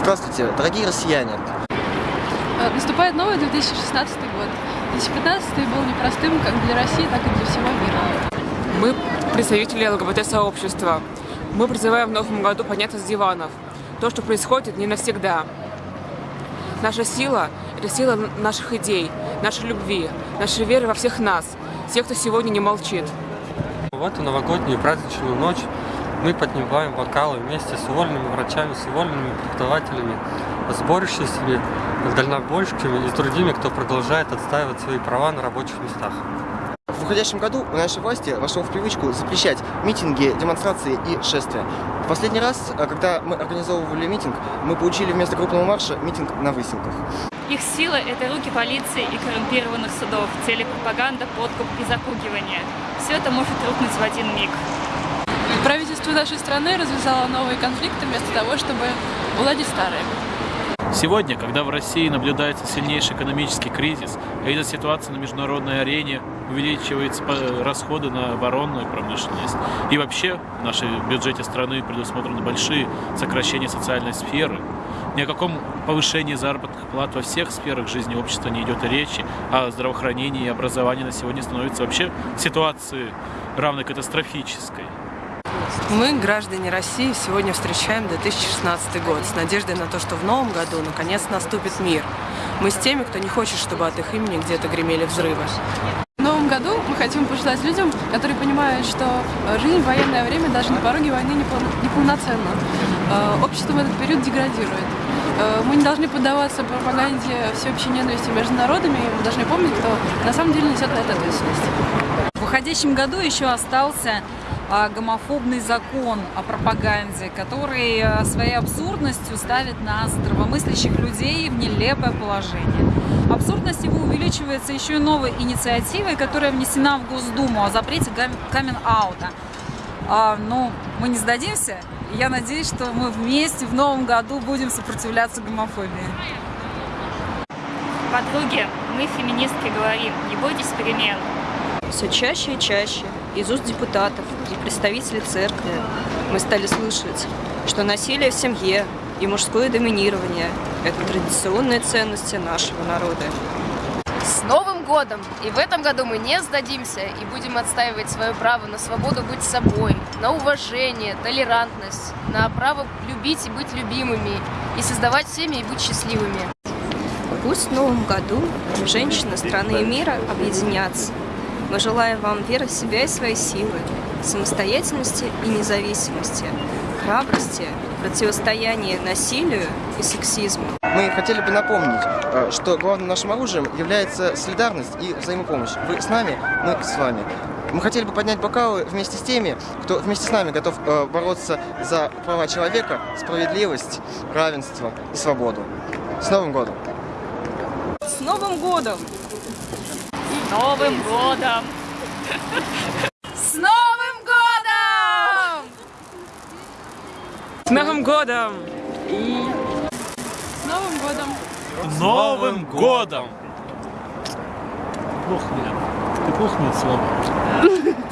Здравствуйте, дорогие россияне. Э, наступает новый 2016 год. 2015 был непростым как для России, так и для всего мира. Мы представители ЛГБТ-сообщества. Мы призываем в новом году подняться с диванов. То, что происходит, не навсегда. Наша сила – это сила наших идей, нашей любви, нашей веры во всех нас, тех, кто сегодня не молчит. В эту новогоднюю праздничную ночь мы поднимаем бокалы вместе с уволенными врачами, с уволенными преподавателями, с борющимися дальнобойщиками и с другими, кто продолжает отстаивать свои права на рабочих местах. В уходящем году у нашей власти вошло в привычку запрещать митинги, демонстрации и шествия. В последний раз, э, когда мы организовывали митинг, мы получили вместо крупного марша митинг на выселках. Их сила – это руки полиции и коррумпированных судов, телепропаганда, подкуп и запугивание. Все это может рухнуть в один миг. Правительство нашей страны развязало новые конфликты вместо того, чтобы уладить старые. Сегодня, когда в России наблюдается сильнейший экономический кризис, а из-за ситуации на международной арене увеличиваются расходы на оборонную промышленность, и вообще в нашем бюджете страны предусмотрены большие сокращения социальной сферы, ни о каком повышении заработных плат во всех сферах жизни общества не идет речи, а здравоохранение и образование на сегодня становятся вообще ситуацией равной катастрофической. Мы, граждане России, сегодня встречаем 2016 год с надеждой на то, что в новом году наконец наступит мир. Мы с теми, кто не хочет, чтобы от их имени где-то гремели взрывы. В новом году мы хотим пожелать людям, которые понимают, что жизнь в военное время даже на пороге войны неполноценна. Э, общество в этот период деградирует. Э, мы не должны поддаваться пропаганде всеобщей ненависти между народами, мы должны помнить, кто на самом деле несет на это ответственность. В уходящем году еще остался гомофобный закон о пропаганде, который а, своей абсурдностью ставит нас, здравомыслящих людей, в нелепое положение. Абсурдность его увеличивается еще и новой инициативой, которая внесена в Госдуму о запрете камен-аута. А, ну, мы не сдадимся. Я надеюсь, что мы вместе в новом году будем сопротивляться гомофобии. Подруги, мы феминистки говорим, не бойтесь перемен. Все чаще и чаще из уст депутатов и представителей церкви мы стали слышать, что насилие в семье и мужское доминирование – это традиционные ценности нашего народа. С Новым годом! И в этом году мы не сдадимся и будем отстаивать свое право на свободу быть собой, на уважение, толерантность, на право любить и быть любимыми, и создавать семьи и быть счастливыми. Пусть в Новом году женщины страны и мира объединятся мы желаем вам веры в себя и свои силы, самостоятельности и независимости, храбрости, противостояния насилию и сексизму. Мы хотели бы напомнить, э, что главным нашим оружием является солидарность и взаимопомощь. Вы с нами, мы с вами. Мы хотели бы поднять бокалы вместе с теми, кто вместе с нами готов э, бороться за права человека, справедливость, равенство и свободу. С Новым годом! С Новым годом! Новым годом! С Новым годом! С Новым годом! И... С Новым годом! С Новым годом! Плохо, Ты плохо мне слова.